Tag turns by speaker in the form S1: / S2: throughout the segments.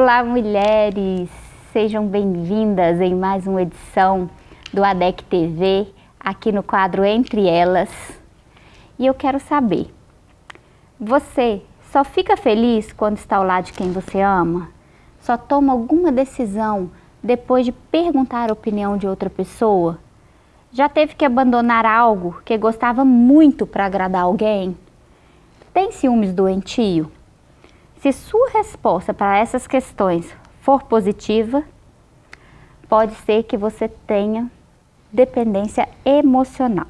S1: Olá, mulheres! Sejam bem-vindas em mais uma edição do ADEC TV, aqui no quadro Entre Elas. E eu quero saber, você só fica feliz quando está ao lado de quem você ama? Só toma alguma decisão depois de perguntar a opinião de outra pessoa? Já teve que abandonar algo que gostava muito para agradar alguém? Tem ciúmes doentio? Se sua resposta para essas questões for positiva, pode ser que você tenha dependência emocional.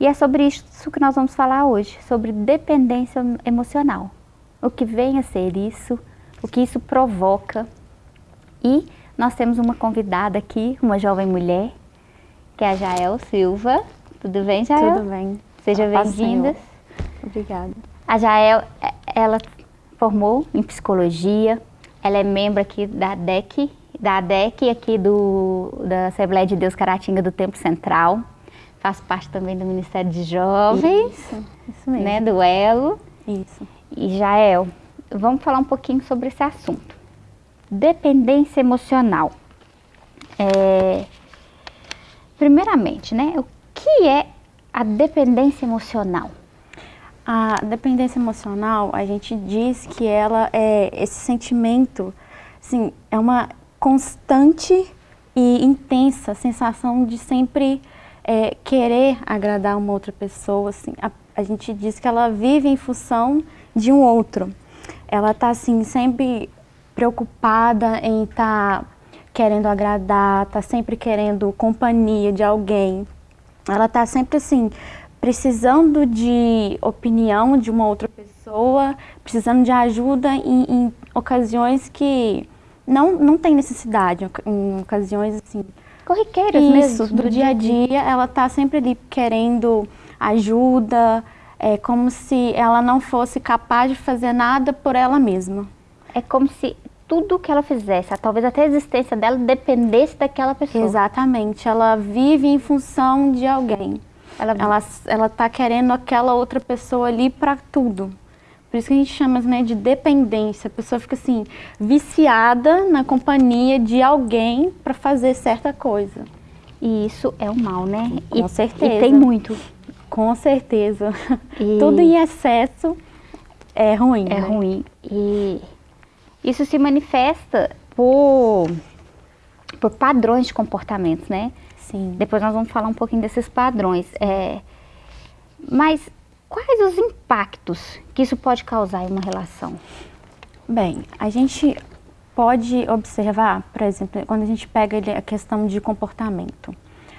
S1: E é sobre isso que nós vamos falar hoje, sobre dependência emocional. O que vem a ser isso, o que isso provoca. E nós temos uma convidada aqui, uma jovem mulher, que é a Jael Silva. Tudo bem, Jael?
S2: Tudo bem.
S1: Seja bem-vinda.
S2: Obrigada.
S1: A Jael, ela formou em psicologia, ela é membro aqui da DEC, da ADEC aqui do, da Assembleia de Deus Caratinga do Tempo Central. Faz parte também do Ministério de Jovens,
S2: isso, isso mesmo.
S1: Né, do ELO.
S2: Isso.
S1: E Jael, vamos falar um pouquinho sobre esse assunto. Dependência emocional. É, primeiramente, né, o que é a dependência emocional?
S2: A dependência emocional, a gente diz que ela é esse sentimento, assim, é uma constante e intensa sensação de sempre é, querer agradar uma outra pessoa. Assim, a, a, gente diz que ela vive em função de um outro. Ela está assim, sempre preocupada em estar tá querendo agradar, está sempre querendo companhia de alguém. Ela está sempre assim, precisando de opinião de uma outra pessoa, precisando de ajuda em, em ocasiões que não, não tem necessidade, em ocasiões assim...
S1: Corriqueiras
S2: Isso, mesmo. do dia a dia, ela está sempre ali querendo ajuda, é como se ela não fosse capaz de fazer nada por ela mesma.
S1: É como se tudo que ela fizesse, talvez até a existência dela, dependesse daquela pessoa.
S2: Exatamente, ela vive em função de alguém. Ela ela ela está querendo aquela outra pessoa ali para tudo. Por isso que a gente chama né, de dependência. A pessoa fica assim, viciada na companhia de alguém para fazer certa coisa.
S1: E isso é o mal, né?
S2: Com
S1: e,
S2: certeza.
S1: E tem muito.
S2: Com certeza. E... Tudo em excesso é ruim.
S1: É
S2: né?
S1: ruim. E isso se manifesta por, por padrões de comportamentos, né?
S2: Sim.
S1: Depois nós vamos falar um pouquinho desses padrões. É, mas quais os impactos que isso pode causar em uma relação?
S2: Bem, a gente pode observar, por exemplo, quando a gente pega a questão de comportamento.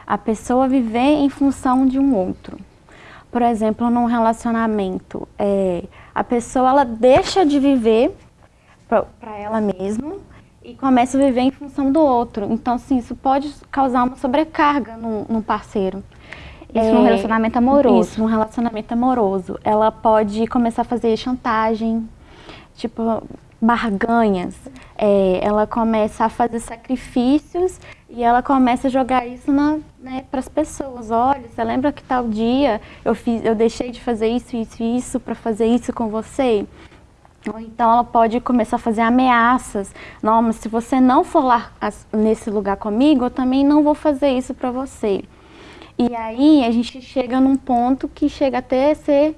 S2: A pessoa viver em função de um outro. Por exemplo, num relacionamento, é, a pessoa ela deixa de viver para ela mesma e começa a viver em função do outro. Então, assim, isso pode causar uma sobrecarga no, no parceiro.
S1: Isso é, num relacionamento amoroso.
S2: Isso, num relacionamento amoroso. Ela pode começar a fazer chantagem, tipo, barganhas. É, ela começa a fazer sacrifícios e ela começa a jogar isso né, para as pessoas. Olha, você lembra que tal dia eu, fiz, eu deixei de fazer isso, isso e isso para fazer isso com você? Ou então ela pode começar a fazer ameaças. Não, mas se você não for lá nesse lugar comigo, eu também não vou fazer isso para você. E aí a gente chega num ponto que chega até a ser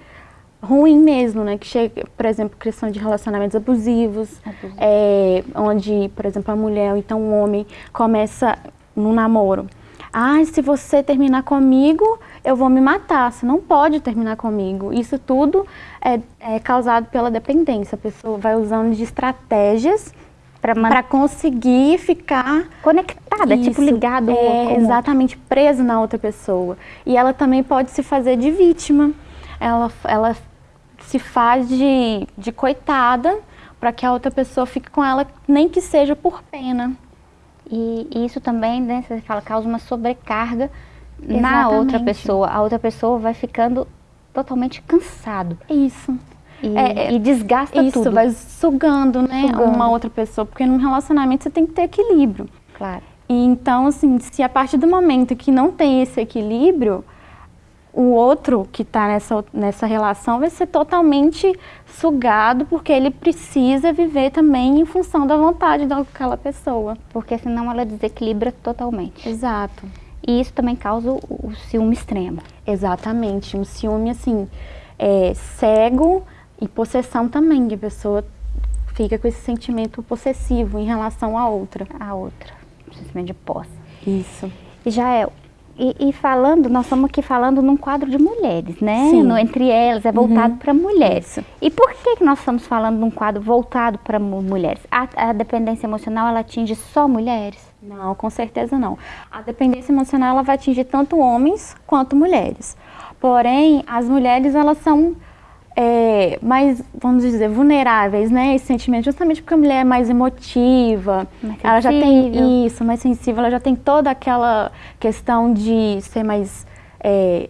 S2: ruim mesmo, né? Que chega, por exemplo, questão de relacionamentos abusivos, Abusivo. é, onde, por exemplo, a mulher ou então o homem começa no namoro. Ah, se você terminar comigo, eu vou me matar. Você não pode terminar comigo. Isso tudo é, é causado pela dependência. A pessoa vai usando de estratégias para conseguir ficar
S1: conectada, tipo, Isso, tipo ligado.
S2: É, exatamente, preso na outra pessoa. E ela também pode se fazer de vítima. Ela, ela se faz de, de coitada para que a outra pessoa fique com ela, nem que seja por pena.
S1: E, e isso também, né, você fala, causa uma sobrecarga Exatamente. na outra pessoa. A outra pessoa vai ficando totalmente cansado.
S2: Isso.
S1: E, é, e desgasta
S2: isso,
S1: tudo.
S2: vai sugando, né, sugando. uma outra pessoa. Porque num relacionamento você tem que ter equilíbrio.
S1: Claro.
S2: E então, assim, se a partir do momento que não tem esse equilíbrio, o outro que está nessa, nessa relação vai ser totalmente sugado, porque ele precisa viver também em função da vontade daquela pessoa.
S1: Porque senão ela desequilibra totalmente.
S2: Exato.
S1: E isso também causa o, o ciúme extremo.
S2: Exatamente. Um ciúme, assim, é, cego e possessão também, que a pessoa fica com esse sentimento possessivo em relação à outra.
S1: A outra. Sentimento de posse.
S2: Isso.
S1: E já é e, e, falando, nós estamos aqui falando num quadro de mulheres, né?
S2: Sim.
S1: No, entre elas, é voltado
S2: Uhum.
S1: para mulheres.
S2: Isso.
S1: E por que, que nós estamos falando num quadro voltado para mulheres? A, a dependência emocional, ela atinge só mulheres?
S2: Não, com certeza não. A dependência emocional ela vai atingir tanto homens quanto mulheres. Porém, as mulheres elas são é, mais, vamos dizer, vulneráveis, né? Esse sentimento, justamente porque a mulher é mais emotiva,
S1: Mais
S2: ela já tem isso, mais sensível, ela já tem toda aquela questão de ser mais é,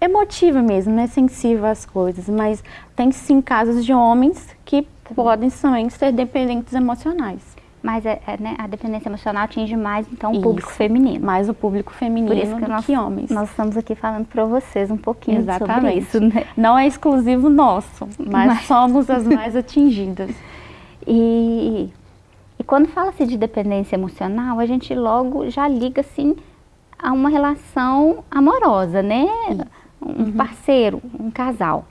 S2: emotiva mesmo, né? Sensível às coisas. Mas tem sim casos de homens que podem também ser dependentes emocionais.
S1: Mas é, é, né, a dependência emocional atinge mais, então, o público feminino.
S2: Mais o público feminino
S1: Por isso que
S2: do
S1: nós,
S2: que homens.
S1: nós estamos aqui falando para vocês um pouquinho sobre
S2: Exatamente.
S1: isso, né?
S2: Não é exclusivo nosso, mas,
S1: Mas-
S2: somos as mais atingidas.
S1: E, e quando fala-se de dependência emocional, a gente logo já liga assim a uma relação amorosa, né? Um parceiro, um casal.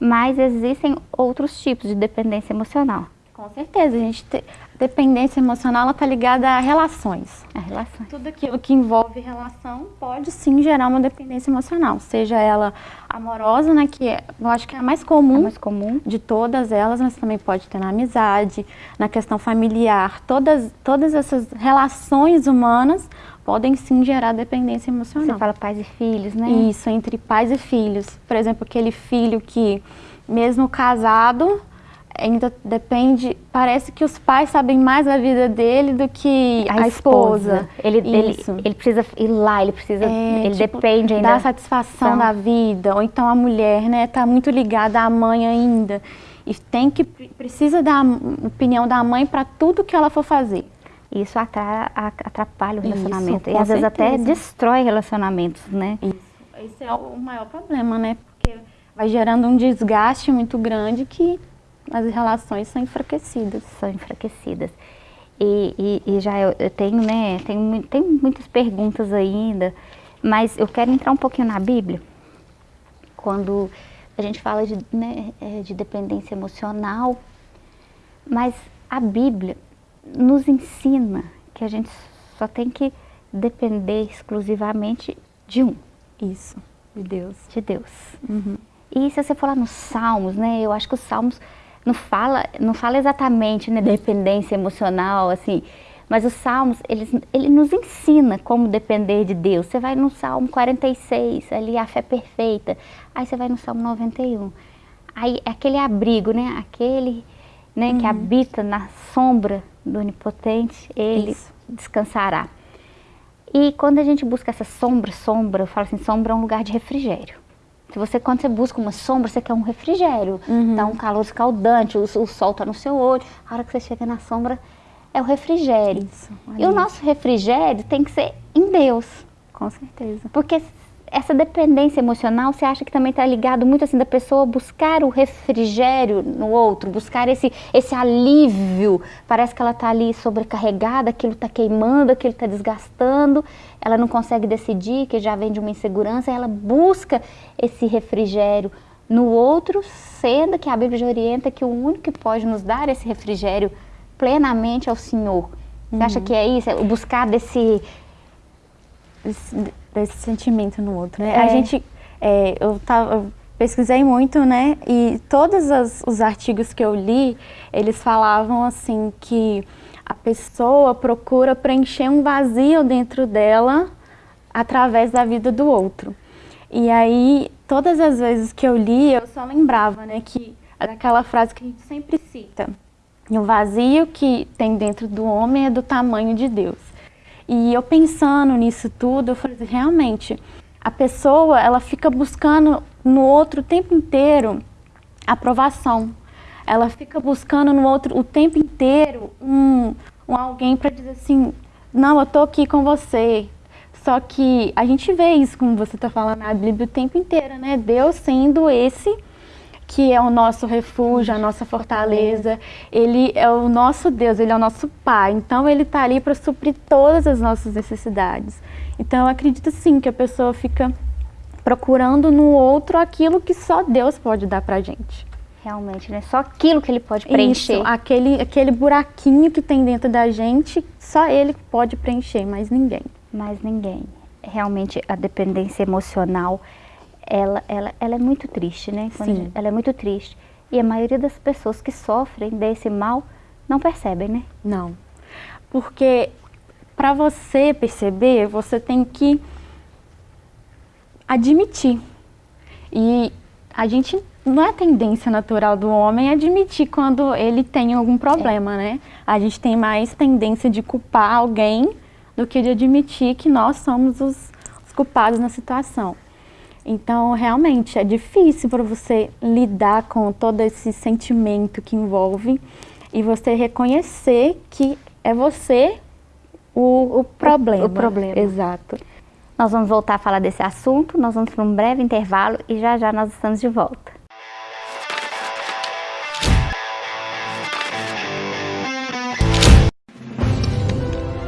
S1: Mas existem outros tipos de dependência emocional.
S2: Com certeza, a gente te- dependência emocional está ligada a relações.
S1: A relação.
S2: Tudo aquilo que envolve relação pode sim gerar uma dependência emocional, seja ela amorosa, né, que é- eu acho que é a mais
S1: É
S2: comum
S1: mais comum.
S2: de todas elas, mas também pode ter na amizade, na questão familiar. Todas, todas essas relações humanas podem sim gerar dependência emocional.
S1: Você fala pais e filhos, né?
S2: Isso, entre pais e filhos. Por exemplo, aquele filho que, mesmo casado, ainda depende. Parece que os pais sabem mais da vida dele do que a, esposa.
S1: Ele, ele,
S2: Isso.
S1: ele precisa ir lá, ele precisa.
S2: É,
S1: ele
S2: tipo,
S1: depende ainda.
S2: da satisfação
S1: São-
S2: da vida. Ou então a mulher, né, tá muito ligada à mãe ainda. E tem que precisa da opinião da mãe para tudo que ela for fazer.
S1: Isso atra- a- atrapalha o
S2: Isso,
S1: relacionamento. e
S2: com
S1: às vezes até
S2: certeza.
S1: destrói relacionamentos, né?
S2: Isso. Esse é o maior problema, né? Porque vai gerando um desgaste muito grande que as relações são enfraquecidas.
S1: São enfraquecidas. E, e- e já eu, eu tenho, né? Tenho, tem muitas perguntas ainda, mas eu quero entrar um pouquinho na Bíblia. Quando a gente fala de, né, é, de dependência emocional, mas a Bíblia nos ensina que a gente só tem que depender exclusivamente de um,
S2: Isso, de Deus.
S1: de Deus.
S2: Uhum.
S1: E se você for lá nos Salmos, né, eu acho que os Salmos não fala, não fala exatamente, né, dependência emocional, assim, mas os Salmos, eles, ele nos ensina como depender de Deus. Você vai no Salmo 46, ali a fé perfeita. Aí você vai no Salmo 91. Aí é aquele abrigo, né, aquele, né, que habita na sombra do Onipotente, ele
S2: Isso.
S1: descansará. E quando a gente busca essa sombra, sombra, eu falo assim, sombra é um lugar de refrigério. Se você, quando você busca uma sombra, você quer um refrigério.
S2: Uhum.
S1: Tá um calor escaldante, o, o sol tá no seu olho. A hora que você chega na sombra, é o refrigério.
S2: Isso,
S1: E o nosso refrigério tem que ser em Deus.
S2: Com certeza.
S1: Porque essa dependência emocional, você acha que também está ligado muito assim da pessoa buscar o refrigério no outro, buscar esse, esse alívio. Parece que ela está ali sobrecarregada, aquilo está queimando, aquilo está desgastando, ela não consegue decidir, que já vem de uma insegurança, ela busca esse refrigério no outro, sendo que a Bíblia já orienta que o único que pode nos dar esse refrigério plenamente é o Senhor. Você acha que é isso? É buscar desse
S2: Desse, sentimento no outro, né?
S1: É.
S2: A gente, é, eu, tava, eu pesquisei muito, né? E todos as- os artigos que eu li, eles falavam assim que a pessoa procura preencher um vazio dentro dela através da vida do outro. E aí, todas as vezes que eu li, eu só lembrava, né, que daquela frase que a gente sempre cita. O vazio que tem dentro do homem é do tamanho de Deus. E eu pensando nisso tudo, eu falei, assim, realmente, a pessoa, ela fica buscando no outro o tempo inteiro aprovação. Ela fica buscando no outro o tempo inteiro um, um alguém para dizer assim, não, eu tô aqui com você, Só que a gente vê isso, como você está falando na Bíblia o tempo inteiro, né? Deus sendo esse que é o nosso refúgio, a nossa fortaleza. Ele é o nosso Deus, Ele é o nosso Pai. Então, Ele está ali para suprir todas as nossas necessidades. Então, eu acredito sim que a pessoa fica procurando no outro aquilo que só Deus pode dar para gente.
S1: Realmente, né? Só aquilo que Ele pode preencher.
S2: Isso, aquele, aquele buraquinho que tem dentro da gente, só Ele pode preencher, mais ninguém.
S1: Mais ninguém. Realmente, a dependência emocional ela, ela, ela é muito triste, né?
S2: Sim.
S1: Ela é muito triste. E a maioria das pessoas que sofrem desse mal não percebem, né?
S2: Não. Porque para você perceber, você tem que admitir. E a gente não é tendência natural do homem admitir quando ele tem algum problema, é. né? A gente tem mais tendência de culpar alguém do que de admitir que nós somos os, os culpados na situação. Então, realmente, é difícil para você lidar com todo esse sentimento que envolve e você reconhecer que é você o, o problema.
S1: O, o problema.
S2: Exato.
S1: Nós vamos voltar a falar desse assunto, nós vamos para um breve intervalo e já já nós estamos de volta.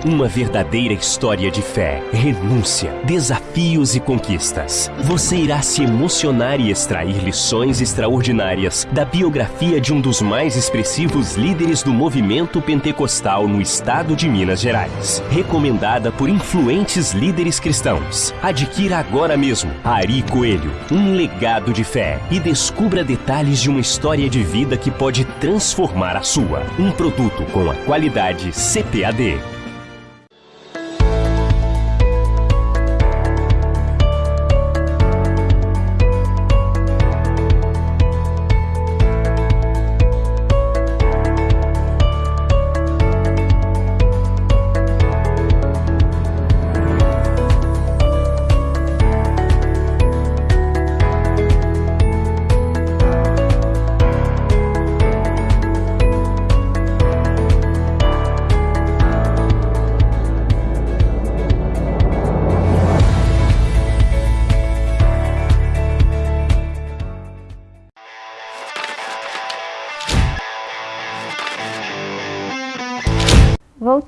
S3: Uma verdadeira história de fé, renúncia, desafios e conquistas. Você irá se emocionar e extrair lições extraordinárias da biografia de um dos mais expressivos líderes do movimento pentecostal no estado de Minas Gerais. Recomendada por influentes líderes cristãos. Adquira agora mesmo Ari Coelho, um legado de fé e descubra detalhes de uma história de vida que pode transformar a sua. Um produto com a qualidade CPAD.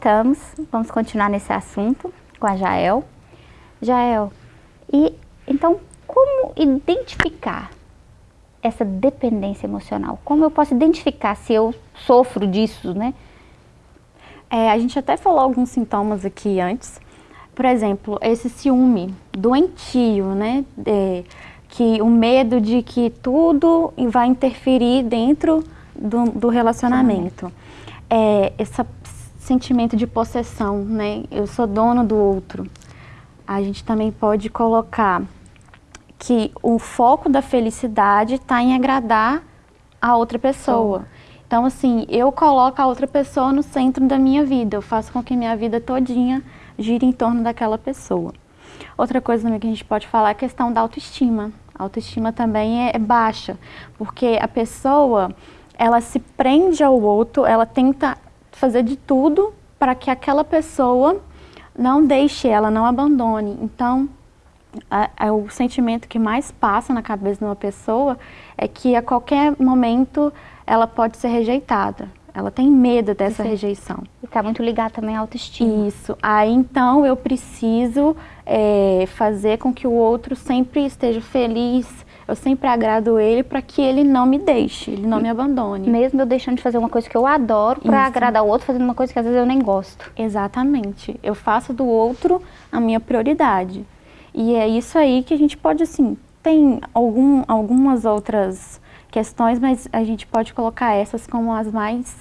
S1: Voltamos, vamos continuar nesse assunto com a Jael. Jael, e então como identificar essa dependência emocional? Como eu posso identificar se eu sofro disso, né?
S2: É, a gente até falou alguns sintomas aqui antes. Por exemplo, esse ciúme doentio, né? É, que o medo de que tudo vai interferir dentro do, do relacionamento. É, essa sentimento de possessão, né? Eu sou dono do outro. A gente também pode colocar que o foco da felicidade está em agradar a outra pessoa. Então, assim, eu coloco a outra pessoa no centro da minha vida. Eu faço com que minha vida todinha gire em torno daquela pessoa. Outra coisa também que a gente pode falar é a questão da autoestima. A autoestima também é, é baixa, porque a pessoa, ela se prende ao outro, ela tenta fazer de tudo para que aquela pessoa não deixe ela, não abandone. Então, a, a, o sentimento que mais passa na cabeça de uma pessoa é que a qualquer momento ela pode ser rejeitada. Ela tem medo dessa
S1: Sim.
S2: rejeição.
S1: E está muito ligado também à autoestima.
S2: Isso. Aí então eu preciso é, fazer com que o outro sempre esteja feliz, eu sempre agrado ele para que ele não me deixe, ele não me abandone.
S1: Mesmo eu deixando de fazer uma coisa que eu adoro para agradar o outro, fazendo uma coisa que às vezes eu nem gosto.
S2: Exatamente. Eu faço do outro a minha prioridade. E é isso aí que a gente pode, assim, tem algum, algumas outras questões, mas a gente pode colocar essas como as mais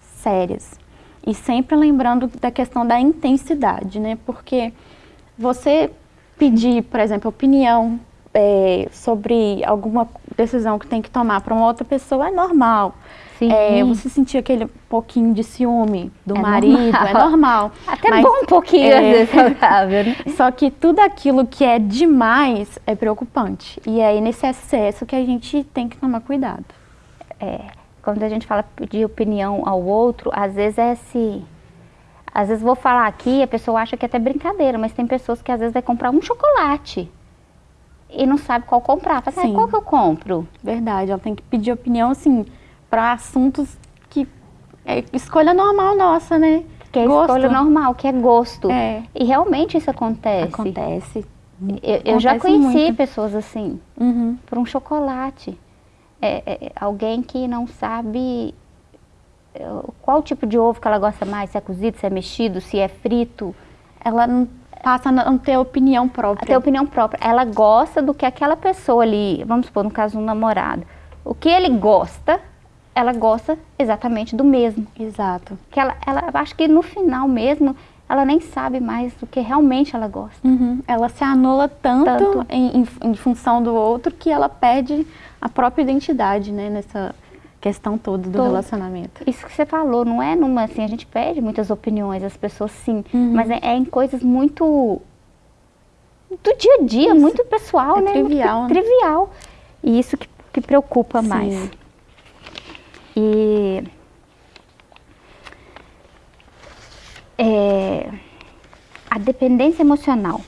S2: sérias. E sempre lembrando da questão da intensidade, né? Porque você pedir, por exemplo, opinião é, sobre alguma decisão que tem que tomar para uma outra pessoa é normal.
S1: Sim.
S2: É, você sentir aquele pouquinho de ciúme do
S1: É
S2: marido,
S1: normal.
S2: é normal.
S1: Até
S2: Mas,
S1: bom um pouquinho,
S2: é,
S1: às vezes, saudável, né?
S2: Só que tudo aquilo que é demais é preocupante. E é nesse excesso que a gente tem que tomar cuidado.
S1: É, quando a gente fala de opinião ao outro, às vezes é esse... Às vezes vou falar aqui, a pessoa acha que é até brincadeira, mas tem pessoas que às vezes vai comprar um chocolate e não sabe qual comprar. Fala, assim, ah, qual que eu compro?
S2: Verdade, ela tem que pedir opinião, assim, para assuntos que é escolha normal nossa, né?
S1: Que é gosto. escolha normal, que é gosto.
S2: É.
S1: E realmente isso acontece.
S2: Acontece.
S1: Eu, eu já conheci muito. pessoas assim,
S2: uhum.
S1: por um chocolate. É, é, alguém que não sabe é, qual tipo de ovo que ela gosta mais, se é cozido, se é mexido, se é frito.
S2: Ela não passa a não ter opinião própria. A
S1: ter opinião própria. Ela gosta do que aquela pessoa ali, vamos supor, no caso um namorado, o que ele gosta, ela gosta exatamente do mesmo.
S2: Exato.
S1: Que ela, ela acho que no final mesmo, ela nem sabe mais do que realmente ela gosta.
S2: Uhum. Ela se anula tanto, tanto. Em, em, em, função do outro que ela perde a própria identidade, né, nessa questão toda do Todo. relacionamento.
S1: Isso que você falou, não é numa, assim, a gente pede muitas opiniões, as pessoas sim, uhum. mas é, é, em coisas muito do dia a dia, isso. muito pessoal,
S2: é
S1: né?
S2: Trivial.
S1: Muito né? trivial. E isso que, que preocupa sim. mais. E é, a dependência emocional.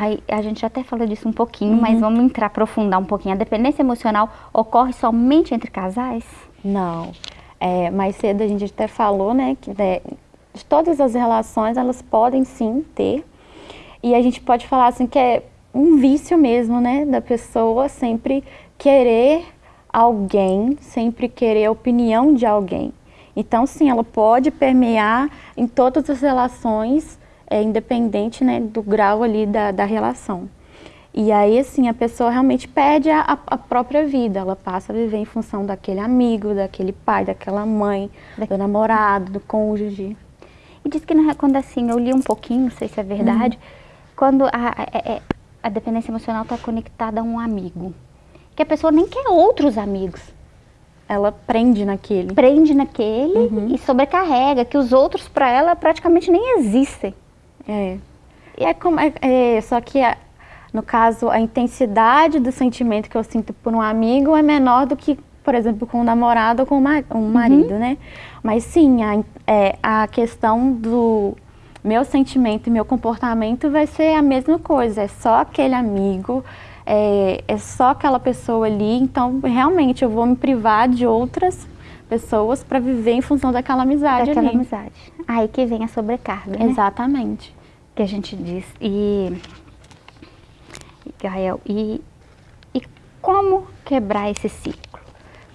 S1: Aí, a gente até falou disso um pouquinho, uhum. mas vamos entrar, aprofundar um pouquinho. A dependência emocional ocorre somente entre casais?
S2: Não. É, mais cedo a gente até falou, né, que né, de todas as relações elas podem sim ter. E a gente pode falar assim que é um vício mesmo, né, da pessoa sempre querer alguém, sempre querer a opinião de alguém. Então, sim, ela pode permear em todas as relações, é, independente né, do grau ali da, da relação. E aí, assim, a pessoa realmente perde a, a, própria vida, ela passa a viver em função daquele amigo, daquele pai, daquela mãe, do namorado, do cônjuge.
S1: E diz que quando assim, eu li um pouquinho, não sei se é verdade, uhum. quando a, a, é, é, a dependência emocional está conectada a um amigo que a pessoa nem quer outros amigos.
S2: Ela prende naquele.
S1: Prende naquele uhum. e sobrecarrega, que os outros para ela praticamente nem existem.
S2: É. E é como, é, é só que a, no caso a intensidade do sentimento que eu sinto por um amigo é menor do que, por exemplo, com um namorado ou com um marido, uhum. né? Mas sim, a, é, a questão do meu sentimento e meu comportamento vai ser a mesma coisa. É só aquele amigo, é, é só aquela pessoa ali, então realmente eu vou me privar de outras pessoas para viver em função daquela amizade
S1: daquela
S2: ali.
S1: amizade. Aí que vem a sobrecarga, né?
S2: Exatamente.
S1: Que a gente diz. E, Gael, e, e como quebrar esse ciclo?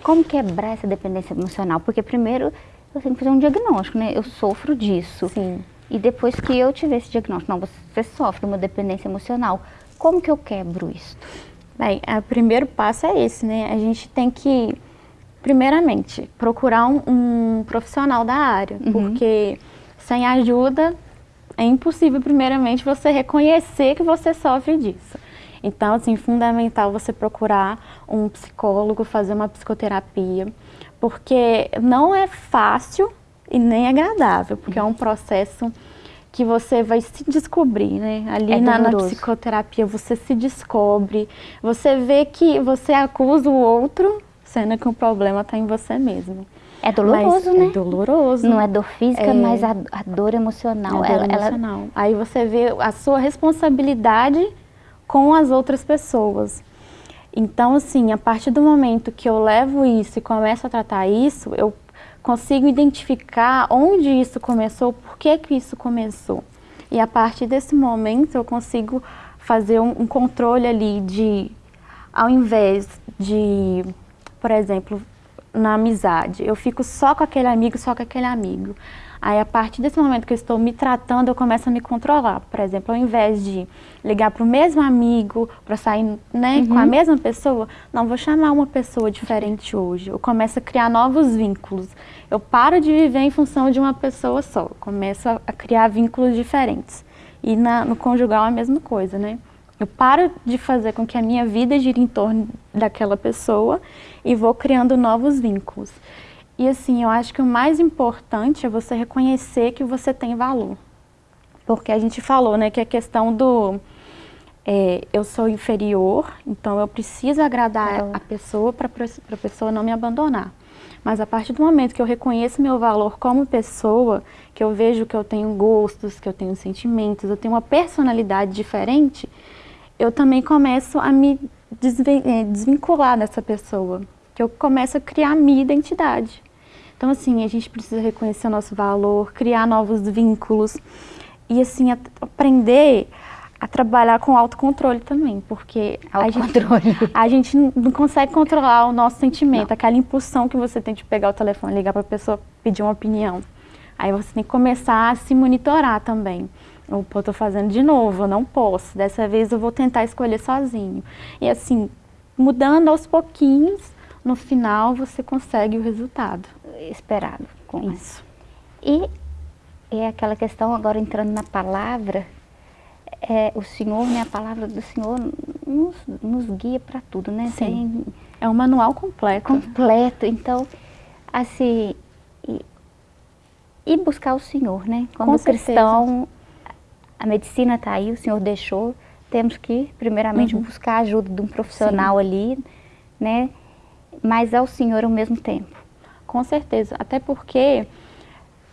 S1: Como quebrar essa dependência emocional? Porque primeiro eu tenho que fazer um diagnóstico, né? Eu sofro disso.
S2: Sim.
S1: E depois que eu tiver esse diagnóstico, não, você sofre uma dependência emocional. Como que eu quebro isso?
S2: Bem, o primeiro passo é esse, né? A gente tem que, primeiramente, procurar um, um profissional da área, uhum. porque sem ajuda é impossível, primeiramente, você reconhecer que você sofre disso. Então, assim, fundamental você procurar um psicólogo, fazer uma psicoterapia, porque não é fácil e nem agradável, porque é um processo que você vai se descobrir, né? Ali é na, na, psicoterapia você se descobre, você vê que você acusa o outro, sendo que o problema está em você mesmo.
S1: É doloroso,
S2: mas
S1: né?
S2: É doloroso.
S1: Não é dor física, é... mas a, a, dor emocional.
S2: É a dor ela, emocional. Ela... Aí você vê a sua responsabilidade com as outras pessoas. Então, assim, a partir do momento que eu levo isso e começo a tratar isso, eu consigo identificar onde isso começou, por que que isso começou. E a partir desse momento eu consigo fazer um, um controle ali de, ao invés de, por exemplo, na amizade, eu fico só com aquele amigo, só com aquele amigo. Aí, a partir desse momento que eu estou me tratando, eu começo a me controlar. Por exemplo, ao invés de ligar para o mesmo amigo, para sair né, uhum. com a uhum. mesma pessoa, não, vou chamar uma pessoa diferente hoje. Eu começo a criar novos vínculos. Eu paro de viver em função de uma pessoa só. Eu começo a, a criar vínculos diferentes. E na, no conjugal é a mesma coisa, né? Eu paro de fazer com que a minha vida gire em torno daquela pessoa e vou criando novos vínculos. E assim, eu acho que o mais importante é você reconhecer que você tem valor. Porque a gente falou, né, que a questão do é, eu sou inferior, então eu preciso agradar é. a pessoa para a pessoa não me abandonar. Mas a partir do momento que eu reconheço meu valor como pessoa, que eu vejo que eu tenho gostos, que eu tenho sentimentos, eu tenho uma personalidade diferente, eu também começo a me eh, desvincular dessa pessoa, que eu começo a criar a minha identidade. Então, assim, a gente precisa reconhecer o nosso valor, criar novos vínculos e, assim, aprender a trabalhar com autocontrole também, porque a gente, a gente não consegue controlar o nosso sentimento, não. aquela impulsão que você tem de pegar o telefone, ligar para a pessoa, pedir uma opinião. Aí você tem que começar a se monitorar também. Eu estou fazendo de novo, eu não posso, dessa vez eu vou tentar escolher sozinho. E assim, mudando aos pouquinhos, no final você consegue o resultado.
S1: Esperado com isso. E é aquela questão, agora entrando na palavra, é, o Senhor, né, a palavra do Senhor nos, nos guia para tudo, né?
S2: Sim. Tem, é um manual completo.
S1: Completo. Então, assim, e, e buscar o Senhor, né? Como Com cristão. A medicina está aí, o Senhor deixou, temos que, primeiramente, uhum. buscar a ajuda de um profissional Sim. ali, né? Mas ao Senhor ao mesmo tempo.
S2: Com certeza, até porque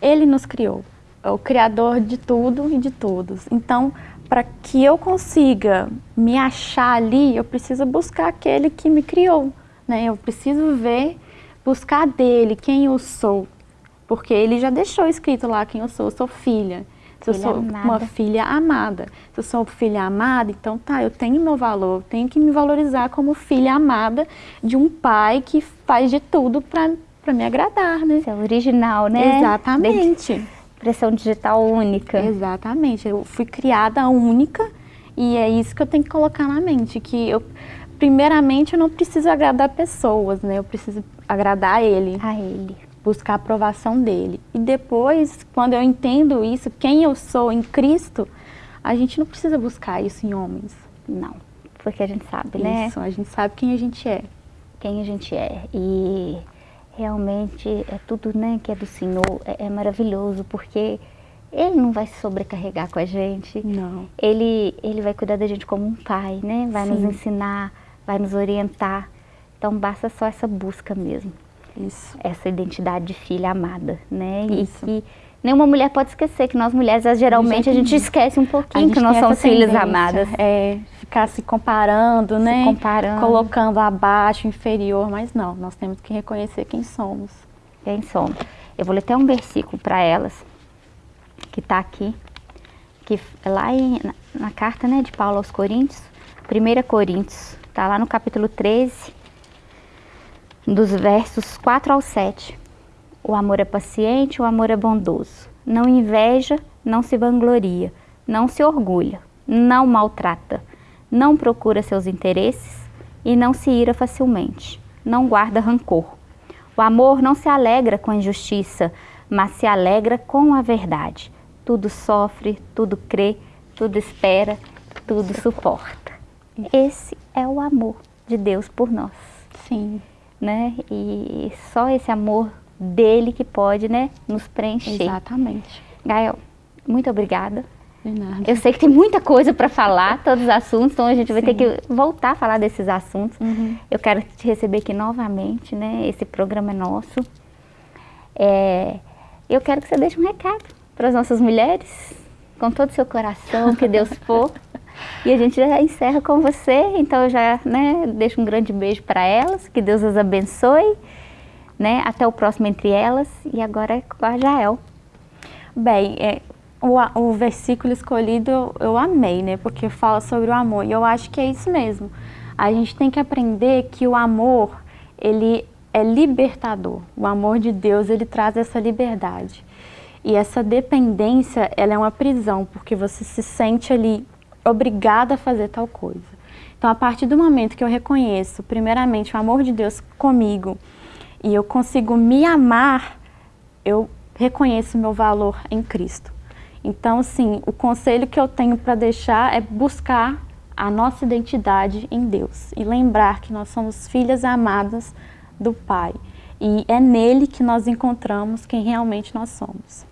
S2: Ele nos criou, é o Criador de tudo e de todos. Então, para que eu consiga me achar ali, eu preciso buscar aquele que me criou, né? Eu preciso ver, buscar dele quem eu sou, porque ele já deixou escrito lá quem eu sou, eu sou filha. Se eu filha sou amada. uma filha amada. Se eu sou filha amada, então tá, eu tenho meu valor, tenho que me valorizar como filha amada de um pai que faz de tudo para me agradar, né?
S1: Isso é original, né?
S2: Exatamente
S1: impressão digital única.
S2: Exatamente, eu fui criada única e é isso que eu tenho que colocar na mente, que eu, primeiramente eu não preciso agradar pessoas, né? Eu preciso agradar ele.
S1: A ele.
S2: Buscar a aprovação dele. E depois, quando eu entendo isso, quem eu sou em Cristo, a gente não precisa buscar isso em homens.
S1: Não, porque a gente sabe, né?
S2: Isso, a gente sabe quem a gente é.
S1: Quem a gente é. E realmente é tudo né, que é do Senhor, é, é, maravilhoso, porque Ele não vai se sobrecarregar com a gente.
S2: Não.
S1: Ele, ele vai cuidar da gente como um pai, né? Vai Sim. nos ensinar, vai nos orientar. Então basta só essa busca mesmo.
S2: Isso.
S1: Essa identidade de filha amada, né? Isso. E que nenhuma mulher pode esquecer que nós mulheres, geralmente, a gente esquece um pouquinho que nós somos filhas amadas.
S2: É, ficar se comparando, se né?
S1: comparando.
S2: Colocando abaixo, inferior, mas não, nós temos que reconhecer quem somos.
S1: Quem somos. Eu vou ler até um versículo para elas, que está aqui, que é lá em, na, na, carta né, de Paulo aos Coríntios, 1 Coríntios, está lá no capítulo 13, dos versos 4 ao 7. O amor é paciente, o amor é bondoso. Não inveja, não se vangloria, não se orgulha, não maltrata, não procura seus interesses e não se ira facilmente, não guarda rancor. O amor não se alegra com a injustiça, mas se alegra com a verdade. Tudo sofre, tudo crê, tudo espera, tudo suporta. Esse é o amor de Deus por nós.
S2: Sim.
S1: Né? E só esse amor dele que pode, né, nos preencher.
S2: Exatamente.
S1: Gael, muito obrigada. De nada. Eu sei que tem muita coisa para falar, todos os assuntos, então a gente vai Sim. ter que voltar a falar desses assuntos.
S2: Uhum.
S1: Eu quero te receber aqui novamente, né? Esse programa é nosso. É, eu quero que você deixe um recado para as nossas mulheres, com todo o seu coração, que Deus for. E a gente já encerra com você, então eu já né, deixo um grande beijo para elas, que Deus as abençoe né? Até o próximo Entre Elas e agora é com a Jael.
S2: Bem, é, o, o versículo escolhido eu amei, né? Porque fala sobre o amor e eu acho que é isso mesmo. A gente tem que aprender que o amor, ele é libertador. O amor de Deus, ele traz essa liberdade. E essa dependência, ela é uma prisão, porque você se sente ali obrigada a fazer tal coisa. Então, a partir do momento que eu reconheço, primeiramente, o amor de Deus comigo, e eu consigo me amar, eu reconheço meu valor em Cristo. Então, sim, o conselho que eu tenho para deixar é buscar a nossa identidade em Deus e lembrar que nós somos filhas amadas do Pai. E é nele que nós encontramos quem realmente nós somos.